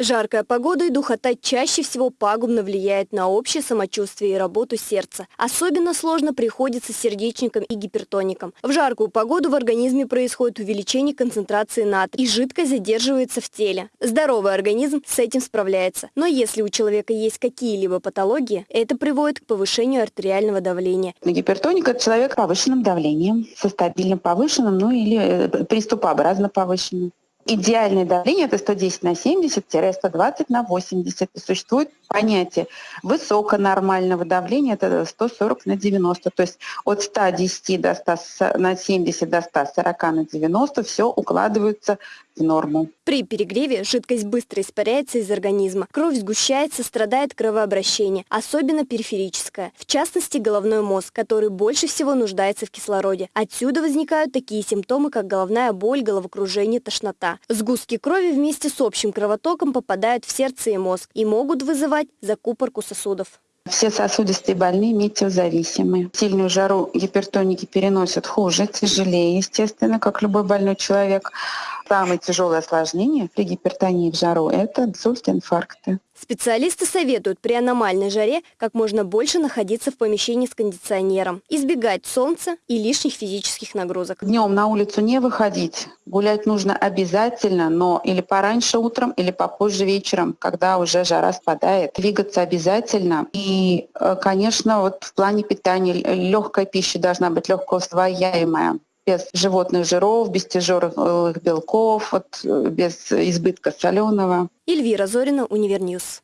Жаркая погода и духота чаще всего пагубно влияет на общее самочувствие и работу сердца. Особенно сложно приходится сердечникам и гипертоникам. В жаркую погоду в организме происходит увеличение концентрации натрия, и жидкость задерживается в теле. Здоровый организм с этим справляется. Но если у человека есть какие-либо патологии, это приводит к повышению артериального давления. Гипертоник – это человек с повышенным давлением, со стабильным повышенным, ну или э, приступообразно повышенным. Идеальное давление это 110 на 70-120 на 80. И существует понятие высоконормального давления, это 140 на 90. То есть от 110 до 100, на 70 до 140 на 90 все укладывается в норму. При перегреве жидкость быстро испаряется из организма. Кровь сгущается, страдает кровообращение, особенно периферическое. В частности, головной мозг, который больше всего нуждается в кислороде. Отсюда возникают такие симптомы, как головная боль, головокружение, тошнота. Сгустки крови вместе с общим кровотоком попадают в сердце и мозг и могут вызывать закупорку сосудов. Все сосудистые больные метеозависимы. Сильную жару гипертоники переносят хуже, тяжелее, естественно, как любой больной человек. Самое тяжелое осложнение при гипертонии в жару – это инсульт, инфаркты. Специалисты советуют при аномальной жаре как можно больше находиться в помещении с кондиционером, избегать солнца и лишних физических нагрузок. Днем на улицу не выходить. Гулять нужно обязательно, но или пораньше утром, или попозже вечером, когда уже жара спадает. Двигаться обязательно. И, э, конечно, вот в плане питания легкая пища должна быть легко усвояемая без животных жиров, без тяжелых белков, вот, без избытка соленого. Эльвира Зорина, Univer News.